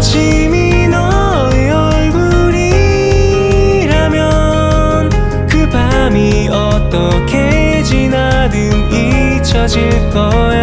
아침이 너의 얼굴이라면 그 밤이 어떻게 지나든 잊혀질 거야.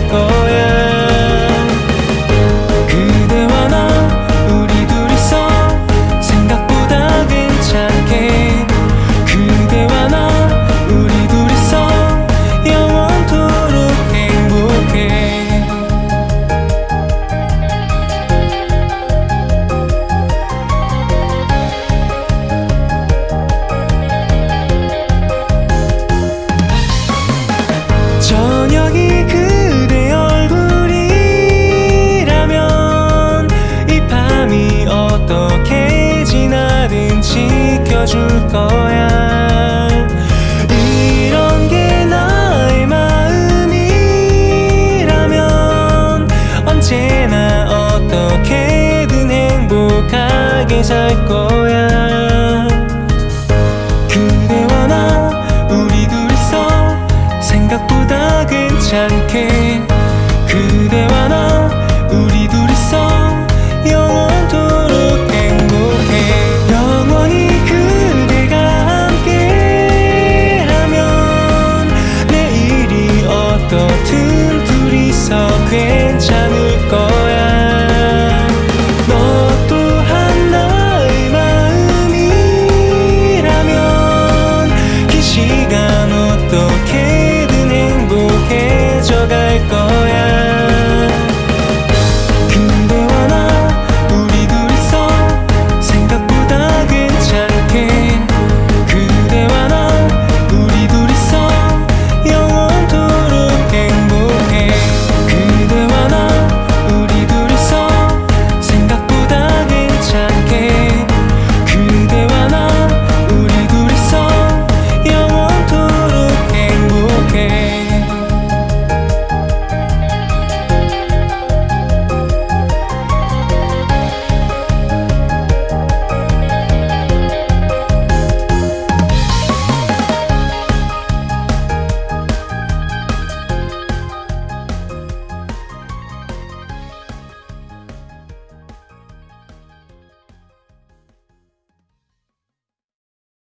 take. 줄 거야. 이런 게 나의 마음이라면 언제나 어떻게든 행복하게 살 거야. 그대와 나 우리 둘이서 생각보다 괜찮게